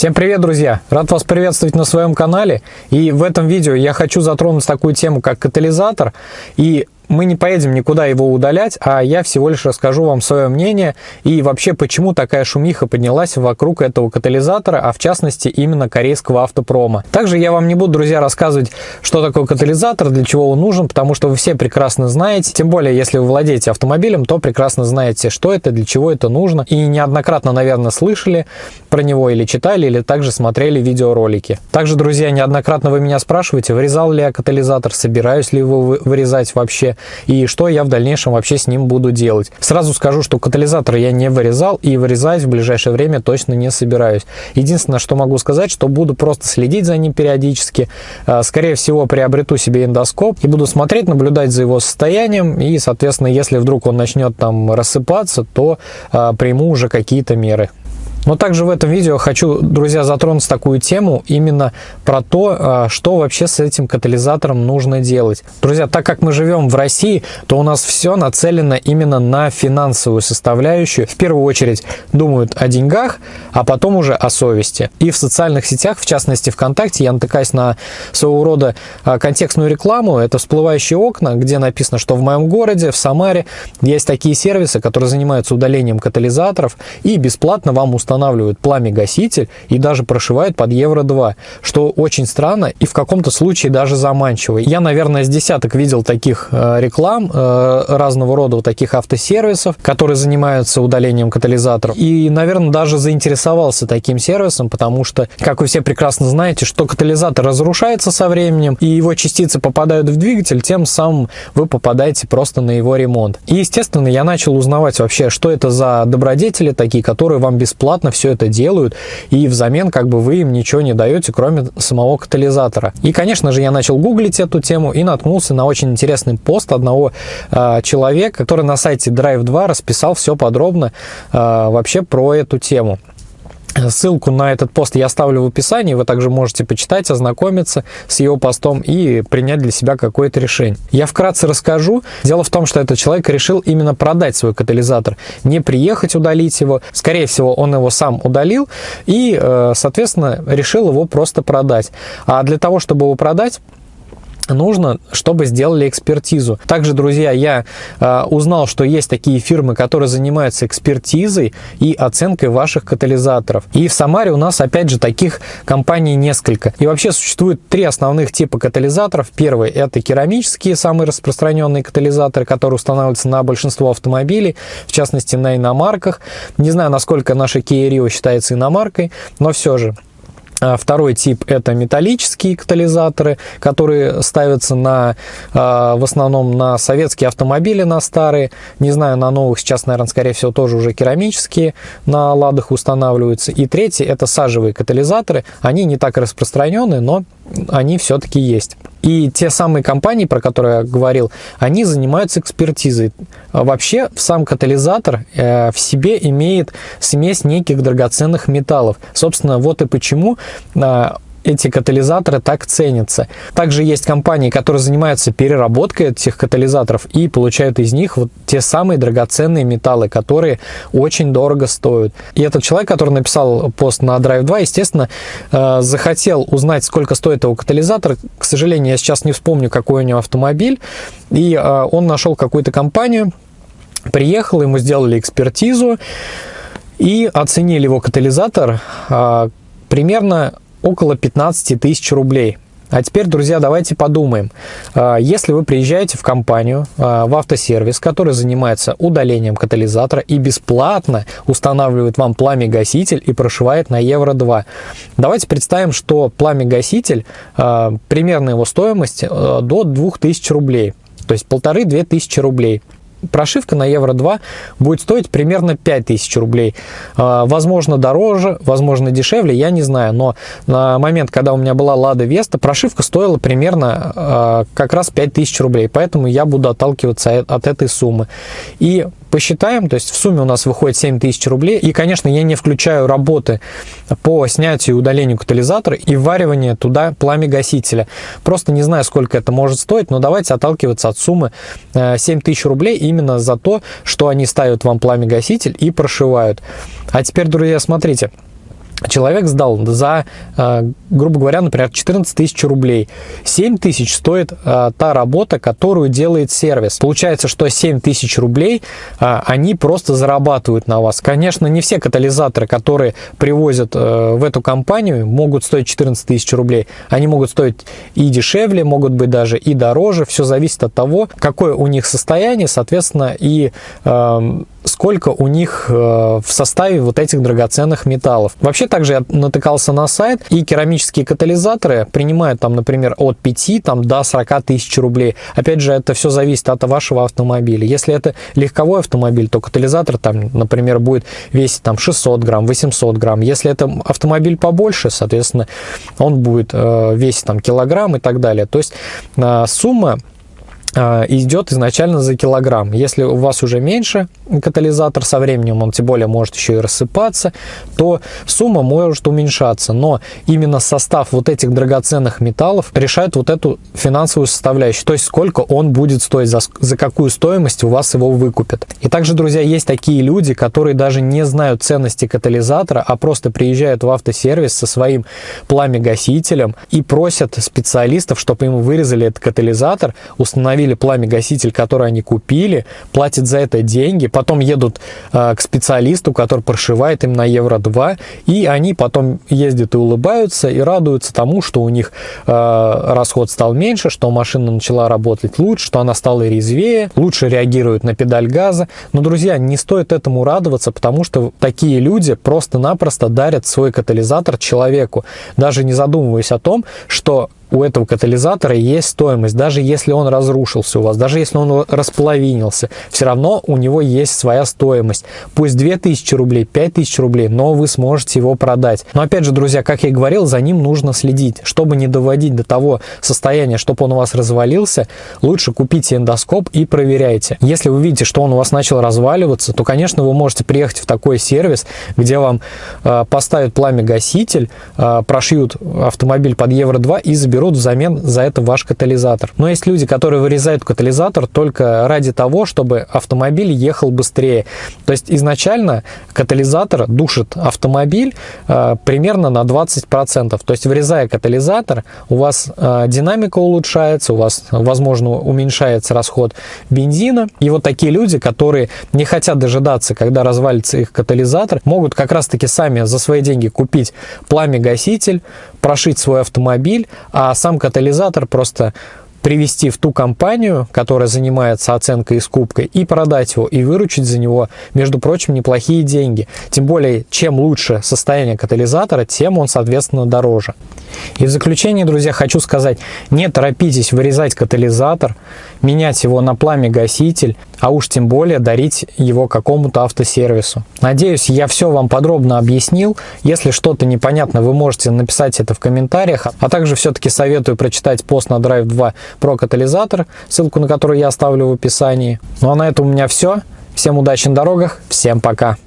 Всем привет, друзья! Рад вас приветствовать на своем канале. И в этом видео я хочу затронуть такую тему, как катализатор. И мы не поедем никуда его удалять, а я всего лишь расскажу вам свое мнение и вообще, почему такая шумиха поднялась вокруг этого катализатора, а в частности именно корейского автопрома. Также я вам не буду, друзья, рассказывать, что такое катализатор, для чего он нужен, потому что вы все прекрасно знаете, тем более, если вы владеете автомобилем, то прекрасно знаете, что это, для чего это нужно, и неоднократно, наверное, слышали про него или читали, или также смотрели видеоролики. Также, друзья, неоднократно вы меня спрашиваете, вырезал ли я катализатор, собираюсь ли его вырезать вообще, и что я в дальнейшем вообще с ним буду делать. Сразу скажу, что катализатор я не вырезал и вырезать в ближайшее время точно не собираюсь. Единственное, что могу сказать, что буду просто следить за ним периодически. А, скорее всего, приобрету себе эндоскоп и буду смотреть, наблюдать за его состоянием. И, соответственно, если вдруг он начнет там рассыпаться, то а, приму уже какие-то меры. Но также в этом видео хочу, друзья, затронуть такую тему именно про то, а, что вообще с этим катализатором нужно делать. Друзья, так как мы живем в России, то у нас все нацелено именно на финансовую составляющую. В первую очередь думают о деньгах, а потом уже о совести. И в социальных сетях, в частности ВКонтакте, я натыкаюсь на своего рода а, контекстную рекламу. Это всплывающие окна, где написано, что в моем городе, в Самаре, есть такие сервисы, которые занимаются удалением катализаторов и бесплатно вам устанавливают устанавливают пламя-гаситель и даже прошивают под Евро-2, что очень странно и в каком-то случае даже заманчиво. Я, наверное, с десяток видел таких э, реклам, э, разного рода вот таких автосервисов, которые занимаются удалением катализаторов. И, наверное, даже заинтересовался таким сервисом, потому что, как вы все прекрасно знаете, что катализатор разрушается со временем, и его частицы попадают в двигатель, тем самым вы попадаете просто на его ремонт. И, естественно, я начал узнавать вообще, что это за добродетели такие, которые вам бесплатно бесплатно все это делают, и взамен как бы вы им ничего не даете, кроме самого катализатора. И, конечно же, я начал гуглить эту тему и наткнулся на очень интересный пост одного э, человека, который на сайте Drive 2 расписал все подробно э, вообще про эту тему. Ссылку на этот пост я оставлю в описании, вы также можете почитать, ознакомиться с его постом и принять для себя какое-то решение. Я вкратце расскажу. Дело в том, что этот человек решил именно продать свой катализатор, не приехать удалить его. Скорее всего, он его сам удалил и, э, соответственно, решил его просто продать. А для того, чтобы его продать, нужно, чтобы сделали экспертизу. Также, друзья, я э, узнал, что есть такие фирмы, которые занимаются экспертизой и оценкой ваших катализаторов. И в Самаре у нас, опять же, таких компаний несколько. И вообще существует три основных типа катализаторов. Первый – это керамические, самые распространенные катализаторы, которые устанавливаются на большинство автомобилей, в частности, на иномарках. Не знаю, насколько наша Kia Rio считается иномаркой, но все же – второй тип это металлические катализаторы, которые ставятся на, а, в основном на советские автомобили, на старые. Не знаю, на новых сейчас, наверное, скорее всего, тоже уже керамические на ладах устанавливаются. И третий это сажевые катализаторы. Они не так распространены, но они все-таки есть. И те самые компании, про которые я говорил, они занимаются экспертизой. Вообще, сам катализатор э, в себе имеет смесь неких драгоценных металлов. Собственно, вот и почему э, эти катализаторы так ценятся. Также есть компании, которые занимаются переработкой этих катализаторов и получают из них вот те самые драгоценные металлы, которые очень дорого стоят. И этот человек, который написал пост на Drive 2, естественно, э, захотел узнать, сколько стоит его катализатор. К сожалению, я сейчас не вспомню, какой у него автомобиль. И э, он нашел какую-то компанию, приехал, ему сделали экспертизу и оценили его катализатор э, примерно около 15 тысяч рублей. А теперь, друзья, давайте подумаем. А, если вы приезжаете в компанию, а, в автосервис, который занимается удалением катализатора и бесплатно устанавливает вам пламя-гаситель и прошивает на Евро-2. Давайте представим, что пламя-гаситель, а, примерно его стоимость до 2000 рублей. То есть полторы-две тысячи рублей прошивка на Евро 2 будет стоить примерно 5000 рублей. А, возможно, дороже, возможно, дешевле, я не знаю. Но на момент, когда у меня была Лада Веста, прошивка стоила примерно а, как раз 5000 рублей. Поэтому я буду отталкиваться от этой суммы. И посчитаем, то есть в сумме у нас выходит 7000 рублей. И, конечно, я не включаю работы по снятию и удалению катализатора и вваривание туда пламя-гасителя. Просто не знаю, сколько это может стоить, но давайте отталкиваться от суммы 7000 э, рублей именно за то, что они ставят вам пламя-гаситель и прошивают. А теперь, друзья, смотрите. Человек сдал за, э, грубо говоря, например, 14 тысяч рублей. 7 тысяч стоит э, та работа, которую делает сервис. Получается, что 7 тысяч рублей э, они просто зарабатывают на вас. Конечно, не все катализаторы, которые привозят в эту компанию, могут стоить 14 тысяч рублей. Они могут стоить и дешевле, могут быть даже и дороже. Все зависит от того, какое у них состояние, соответственно, и эм, сколько у них э, в составе вот этих драгоценных металлов. Вообще также я натыкался на сайт, и керамические катализаторы принимают там, например, от 5 там, до 40 тысяч рублей. Опять же, это все зависит от вашего автомобиля. Если это легковой автомобиль, то катализатор там, например, будет весить там 600 грамм, 800 грамм. Если это автомобиль побольше, соответственно, он будет э, весить там килограмм и так далее. То есть э, сумма идет изначально за килограмм. Если у вас уже меньше катализатор со временем, он тем более может еще и рассыпаться, то сумма может уменьшаться. Но именно состав вот этих драгоценных металлов решает вот эту финансовую составляющую, то есть сколько он будет стоить, за, за какую стоимость у вас его выкупят. И также, друзья, есть такие люди, которые даже не знают ценности катализатора, а просто приезжают в автосервис со своим пламя-гасителем и просят специалистов, чтобы им вырезали этот катализатор, установили установили пламя-гаситель, который они купили, платят за это деньги, потом едут э, к специалисту, который прошивает им на Евро-2, и они потом ездят и улыбаются, и радуются тому, что у них э, расход стал меньше, что машина начала работать лучше, что она стала резвее, лучше реагирует на педаль газа. Но, друзья, не стоит этому радоваться, потому что такие люди просто-напросто дарят свой катализатор человеку, даже не задумываясь о том, что у этого катализатора есть стоимость, даже если он разрушился у вас, даже если он располовинился, все равно у него есть своя стоимость. Пусть 2000 рублей, 5000 рублей, но вы сможете его продать. Но опять же, друзья, как я и говорил, за ним нужно следить. Чтобы не доводить до того состояния, чтобы он у вас развалился, лучше купите эндоскоп и проверяйте. Если вы видите, что он у вас начал разваливаться, то, конечно, вы можете приехать в такой сервис, где вам э, поставят пламя-гаситель, э, прошьют автомобиль под Евро-2 и заберут берут взамен за это ваш катализатор. Но есть люди, которые вырезают катализатор только ради того, чтобы автомобиль ехал быстрее. То есть изначально катализатор душит автомобиль э, примерно на 20%. То есть вырезая катализатор, у вас э, динамика улучшается, у вас, возможно, уменьшается расход бензина. И вот такие люди, которые не хотят дожидаться, когда развалится их катализатор, могут как раз-таки сами за свои деньги купить пламя-гаситель, прошить свой автомобиль, а сам катализатор просто привести в ту компанию, которая занимается оценкой и скупкой, и продать его, и выручить за него, между прочим, неплохие деньги. Тем более, чем лучше состояние катализатора, тем он, соответственно, дороже. И в заключение, друзья, хочу сказать, не торопитесь вырезать катализатор, менять его на пламя-гаситель, а уж тем более дарить его какому-то автосервису. Надеюсь, я все вам подробно объяснил. Если что-то непонятно, вы можете написать это в комментариях. А также все-таки советую прочитать пост на Drive 2 про катализатор, ссылку на который я оставлю в описании. Ну а на этом у меня все. Всем удачи на дорогах, всем пока!